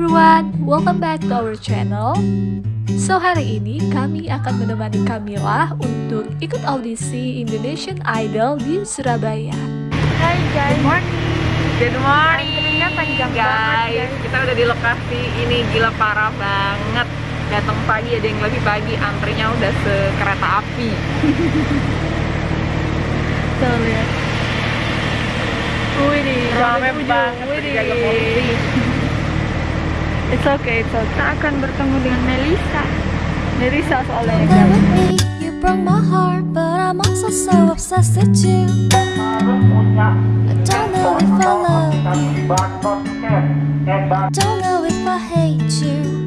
everyone, welcome back to our channel. So hari ini kami akan menemani Kamila untuk ikut audisi Indonesian Idol di Surabaya. Hai guys. Good morning. Good morning. Panjang guys. banget, guys. Kita udah di lokasi ini gila parah banget. Datang pagi ada yang lebih pagi, antrinya udah sekereta api. Tuh lihat. Wih Rame banget kopi. It's okay, it's okay. Kita akan bertemu dengan Melisa. Melisa soalnya Play kan. with me, you broke my heart, but I'm also so obsessed with you. I don't know if I love you, don't know if I hate you.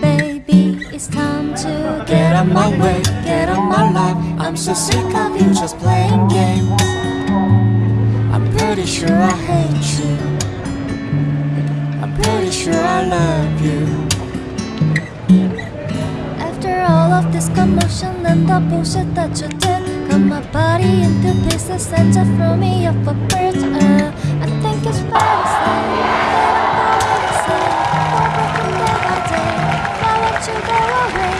Baby, it's time to get on my way, get on my life. I'm so sick of you just playing games. I'm pretty sure I hate you. I'm pretty sure I love you. After all of this commotion and the bullshit that you did, cut my body into pieces and just throw me off a bridge. Uh, I think it's fair to say that I'm going to say we're breaking day by day. Why won't you go away?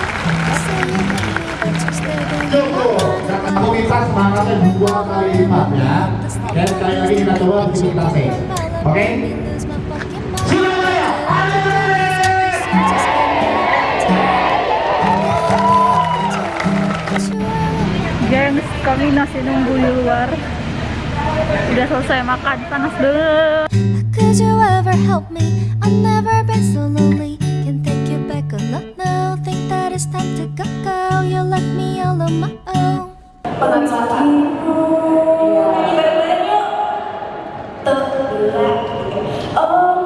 You say you hate me, but you stay there. Jangan pemirsa semangatnya dua kali lipat ya. Dan sekali lagi kita coba aktivitasnya. Oke? Surabaya, kami masih nunggu di luar. Udah selesai makan, panas banget. Could you ever help me? I've never been so lonely. Can take you back or not now. Think that it's time to go, go. You left me all on my own. Hai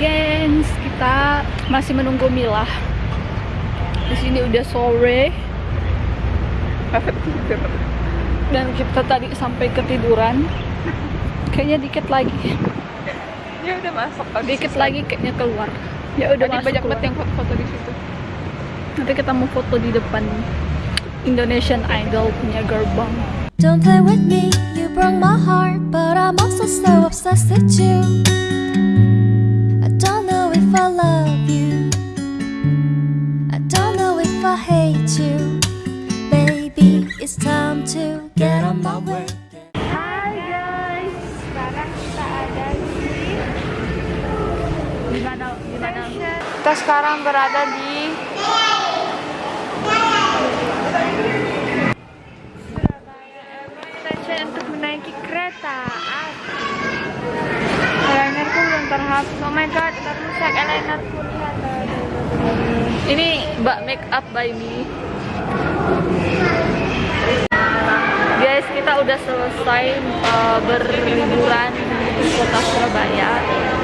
gengs, kita masih menunggu Mila. Di sini udah sore dan kita tadi sampai ketiduran. Kayaknya dikit lagi, Ya udah masuk. dikit lagi kayaknya keluar. Ya udah Tadi masuk banyak banget yang foto-foto di situ. Nanti kita mau foto di depan Indonesian Idol punya gerbang. Don't play with me, you broke my heart, but I'm also so obsessed with you. To get on my way. Hai guys, sekarang kita ada di di mana di mana? Kita sekarang berada di Station untuk menaiki kereta api. Eyelinerku belum terhapus. Oh my god, terrusak eyelinerku lihat. Ini Mbak Make Up by Me. Udah selesai uh, berliburan di kota Surabaya.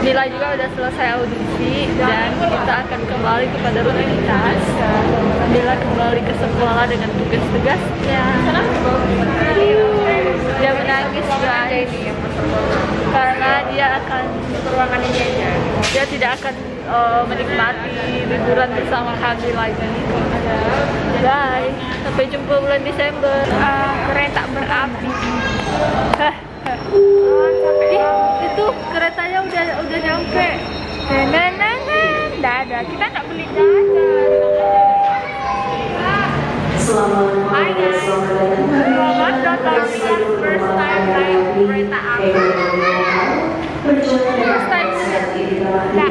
Mila juga udah selesai audisi dan kita akan kembali kepada rutinitas. Mila kembali ke sekolah dengan tugas-tugasnya. Dia menangis guys karena dia akan ruangan ini aja. Dia tidak akan uh, menikmati liburan bersama kami lagi. Bye. Sampai jumpa bulan Desember. Ah, kereta berapi. Ih, itu keretanya udah udah nyampe. Nah, nah, nah, Dadah. Kita nggak beli jajan. Hai guys. Selamat datang di first time naik kereta api. First time Nah,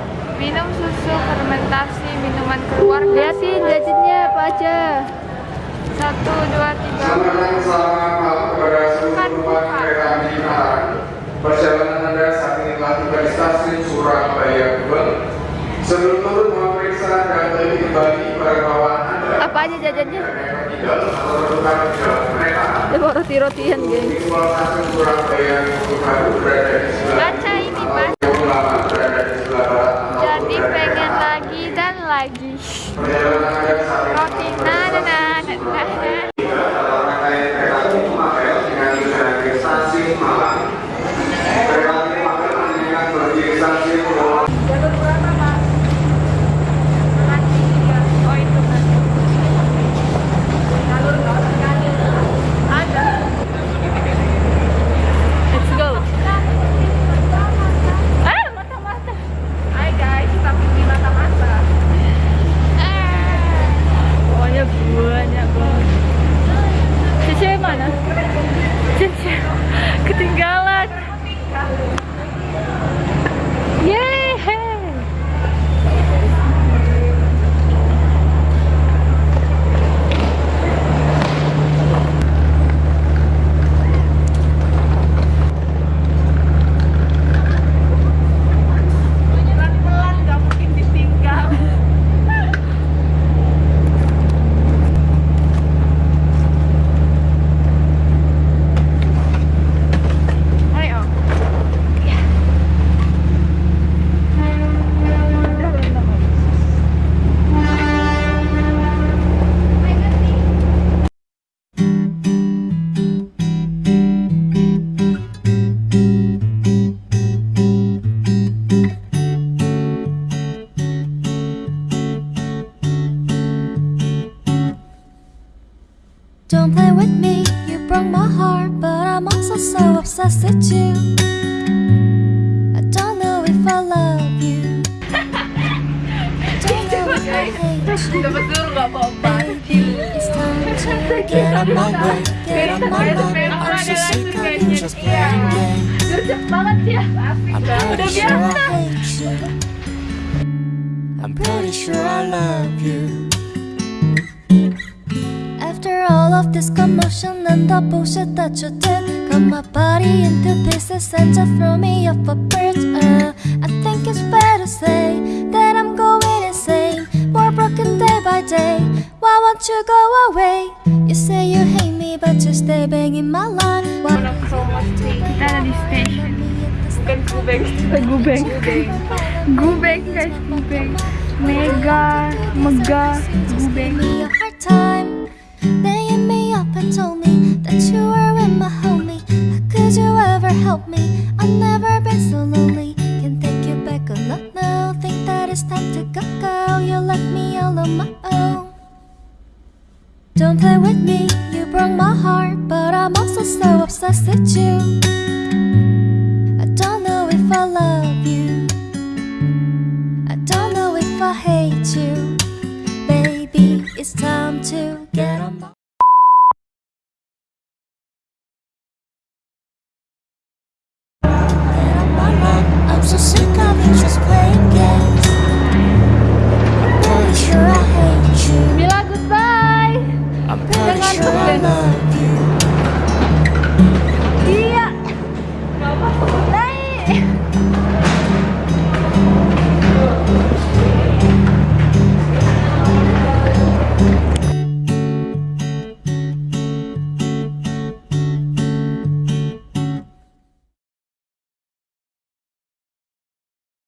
minum susu fermentasi minuman keluarga Lihatin jajannya apa aja. satu dua tiga Selamat datang selamat malam kepada seluruh penumpang kereta api Malang. Perjalanan Anda saat ini telah tiba di stasiun Surabaya Gubeng. Sebelum turun mohon dibagi pada bawahan Anda Apa aja jajannya? roti-rotian, geng. Satu Surabaya baru berada di sebelah Baca ini Mas. 28 berada di sebelah barat. Jadi pengen lagi dan lagi. Obsessed with you. I don't know if I love you. I don't know if I hate you. Dapat dulu gak apa-apa. Baby, it's time to get on my way, get on my mind. I'm so sick of you just playing games. Gercep banget ya. I'm pretty sure I hate you. I'm pretty sure I love you. After all of this commotion and the bullshit that you did, cut my body into pieces and just throw me off a bridge. Uh, I think it's fair to say that I'm going insane, more broken day by day. Why won't you go away? You say you hate me, but you stay banging my line. Why Kita ada di station. Kubeng. Gubeng. Gubeng guys, gubeng. Mega, mega, gubeng. me a hard time Laying me up and told me That you obsessed with you. I don't know if I love you. I don't know if I hate you. Baby, it's time to get on my I'm so sick of you just playing games.